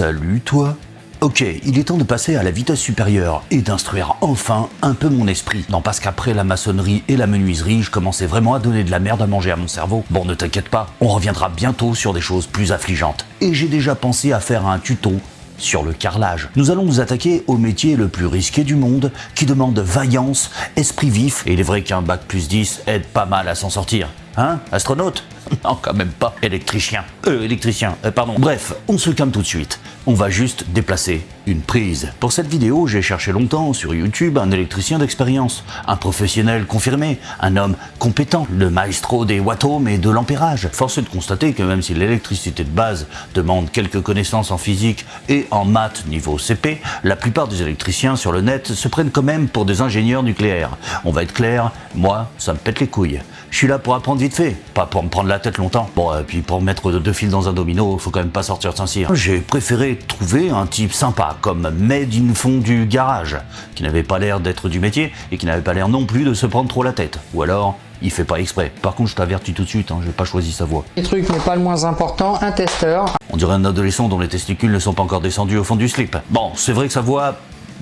Salut toi Ok, il est temps de passer à la vitesse supérieure et d'instruire enfin un peu mon esprit. Non, parce qu'après la maçonnerie et la menuiserie, je commençais vraiment à donner de la merde à manger à mon cerveau. Bon, ne t'inquiète pas, on reviendra bientôt sur des choses plus affligeantes. Et j'ai déjà pensé à faire un tuto sur le carrelage. Nous allons nous attaquer au métier le plus risqué du monde, qui demande vaillance, esprit vif, et il est vrai qu'un bac plus 10 aide pas mal à s'en sortir. Hein Astronaute? Non, quand même pas. Électricien. Euh, électricien, euh, pardon. Bref, on se calme tout de suite. On va juste déplacer une prise. Pour cette vidéo, j'ai cherché longtemps sur YouTube un électricien d'expérience, un professionnel confirmé, un homme compétent, le maestro des wattomes et de l'ampérage. Force est de constater que même si l'électricité de base demande quelques connaissances en physique et en maths niveau CP, la plupart des électriciens sur le net se prennent quand même pour des ingénieurs nucléaires. On va être clair, moi, ça me pète les couilles. Je suis là pour apprendre vite fait, pas pour me prendre la tête longtemps. Bon, et puis pour mettre deux fils dans un domino, faut quand même pas sortir de Saint-Cyr. J'ai préféré trouver un type sympa, comme made in fond du garage, qui n'avait pas l'air d'être du métier et qui n'avait pas l'air non plus de se prendre trop la tête. Ou alors, il fait pas exprès. Par contre, je t'avertis tout de suite, hein, j'ai pas choisi sa voix. Les trucs, mais pas le moins important, un testeur. On dirait un adolescent dont les testicules ne sont pas encore descendus au fond du slip. Bon, c'est vrai que sa voix,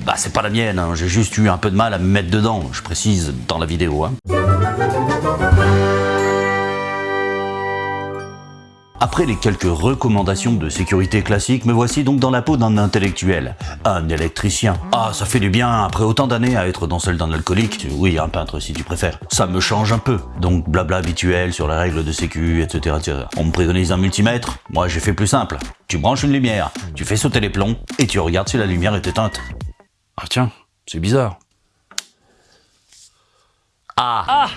bah c'est pas la mienne, hein. j'ai juste eu un peu de mal à me mettre dedans, je précise dans la vidéo. Hein. Après les quelques recommandations de sécurité classiques, me voici donc dans la peau d'un intellectuel, un électricien. Ah, ça fait du bien après autant d'années à être dans celle d'un alcoolique, oui, un peintre si tu préfères. Ça me change un peu, donc blabla habituel sur les règles de sécu, etc. etc. On me préconise un multimètre, moi j'ai fait plus simple. Tu branches une lumière, tu fais sauter les plombs, et tu regardes si la lumière est éteinte. Ah tiens, c'est bizarre. Ah, ah.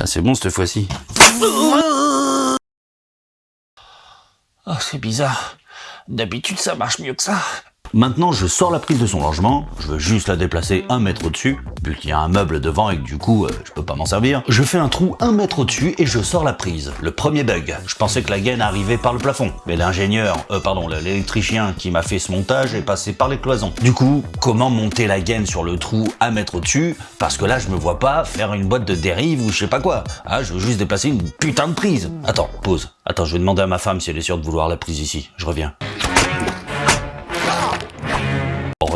ah c'est bon cette fois-ci. Oh, c'est bizarre. D'habitude, ça marche mieux que ça. Maintenant, je sors la prise de son logement, je veux juste la déplacer un mètre au-dessus, vu qu'il y a un meuble devant et que du coup, euh, je peux pas m'en servir. Je fais un trou un mètre au-dessus et je sors la prise. Le premier bug, je pensais que la gaine arrivait par le plafond, mais l'ingénieur, euh, pardon, l'électricien qui m'a fait ce montage est passé par les cloisons. Du coup, comment monter la gaine sur le trou un mètre au-dessus? Parce que là, je me vois pas faire une boîte de dérive ou je sais pas quoi. Ah, je veux juste déplacer une putain de prise. Attends, pause. Attends, je vais demander à ma femme si elle est sûre de vouloir la prise ici. Je reviens.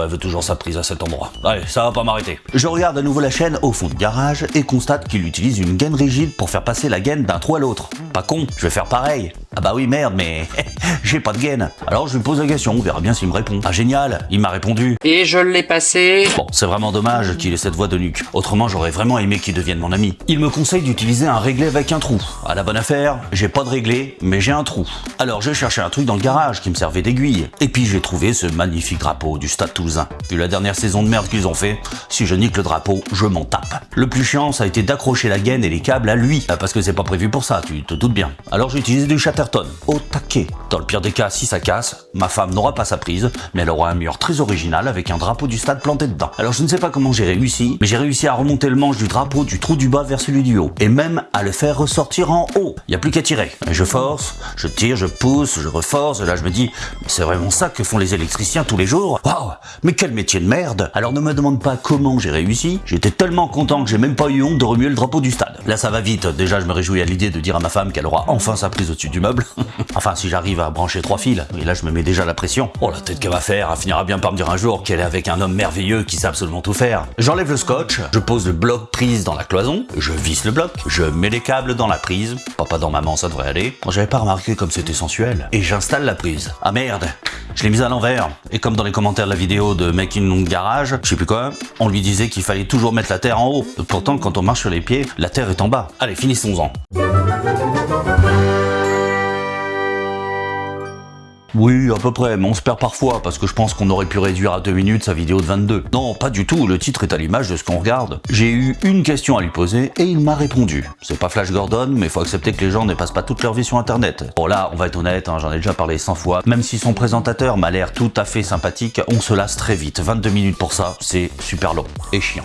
Elle veut toujours sa prise à cet endroit. Allez, ça va pas m'arrêter. Je regarde à nouveau la chaîne au fond du garage et constate qu'il utilise une gaine rigide pour faire passer la gaine d'un trou à l'autre. Pas con, je vais faire pareil. Ah bah oui merde, mais j'ai pas de gaine. Alors je lui pose la question, on verra bien s'il me répond. Ah génial, il m'a répondu. Et je l'ai passé. Bon, c'est vraiment dommage qu'il ait cette voix de nuque. Autrement, j'aurais vraiment aimé qu'il devienne mon ami. Il me conseille d'utiliser un réglé avec un trou. À la bonne affaire, j'ai pas de réglé, mais j'ai un trou. Alors j'ai cherché un truc dans le garage qui me servait d'aiguille. Et puis j'ai trouvé ce magnifique drapeau du Stade Toulousain. Vu la dernière saison de merde qu'ils ont fait, si je nique le drapeau, je m'en tape. Le plus chiant, ça a été d'accrocher la gaine et les câbles à lui. Parce que c'est pas prévu pour ça, tu te doutes bien. Alors j'ai utilisé du Chatterton. Au taquet. Dans le pire des cas, si ça casse, ma femme n'aura pas sa prise, mais elle aura un mur très original avec un drapeau du stade planté dedans. Alors je ne sais pas comment j'ai réussi, mais j'ai réussi à remonter le manche du drapeau du trou du bas vers celui du haut. Et même à le faire ressortir en haut. Il n'y a plus qu'à tirer. je force, je tire, je pousse, je reforce, et là je me dis, c'est vraiment ça que font les électriciens tous les jours Waouh Mais quel métier de merde Alors ne me demande pas comment j'ai réussi, j'étais tellement content que j'ai même pas eu honte de remuer le drapeau du stade. Là ça va vite, déjà je me réjouis à l'idée de dire à ma femme qu'elle aura enfin sa prise au-dessus du enfin si j'arrive à brancher trois fils, et là je me mets déjà la pression. Oh la tête qu'elle va faire, elle finira bien par me dire un jour qu'elle est avec un homme merveilleux qui sait absolument tout faire. J'enlève le scotch, je pose le bloc prise dans la cloison, je visse le bloc, je mets les câbles dans la prise, papa dans maman ça devrait aller. J'avais pas remarqué comme c'était sensuel. Et j'installe la prise. Ah merde je l'ai mise à l'envers. Et comme dans les commentaires de la vidéo de Making Long Garage, je sais plus quoi, on lui disait qu'il fallait toujours mettre la terre en haut. Pourtant, quand on marche sur les pieds, la terre est en bas. Allez, finissons-en. Oui, à peu près, mais on se perd parfois, parce que je pense qu'on aurait pu réduire à 2 minutes sa vidéo de 22. Non, pas du tout, le titre est à l'image de ce qu'on regarde. J'ai eu une question à lui poser, et il m'a répondu. C'est pas Flash Gordon, mais faut accepter que les gens ne passent pas toute leur vie sur internet. Bon là, on va être honnête, hein, j'en ai déjà parlé 100 fois, même si son présentateur m'a l'air tout à fait sympathique, on se lasse très vite. 22 minutes pour ça, c'est super long et chiant.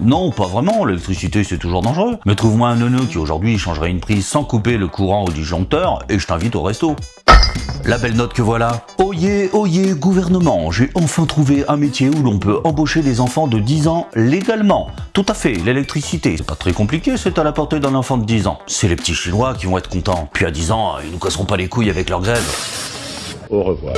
Non, pas vraiment, l'électricité c'est toujours dangereux. Mais trouve-moi un neuneu qui aujourd'hui changerait une prise sans couper le courant au disjoncteur et je t'invite au resto. La belle note que voilà. Oyez, oyez, gouvernement, j'ai enfin trouvé un métier où l'on peut embaucher des enfants de 10 ans légalement. Tout à fait, l'électricité. C'est pas très compliqué, c'est à la portée d'un enfant de 10 ans. C'est les petits chinois qui vont être contents. Puis à 10 ans, ils nous casseront pas les couilles avec leur grève. Au revoir.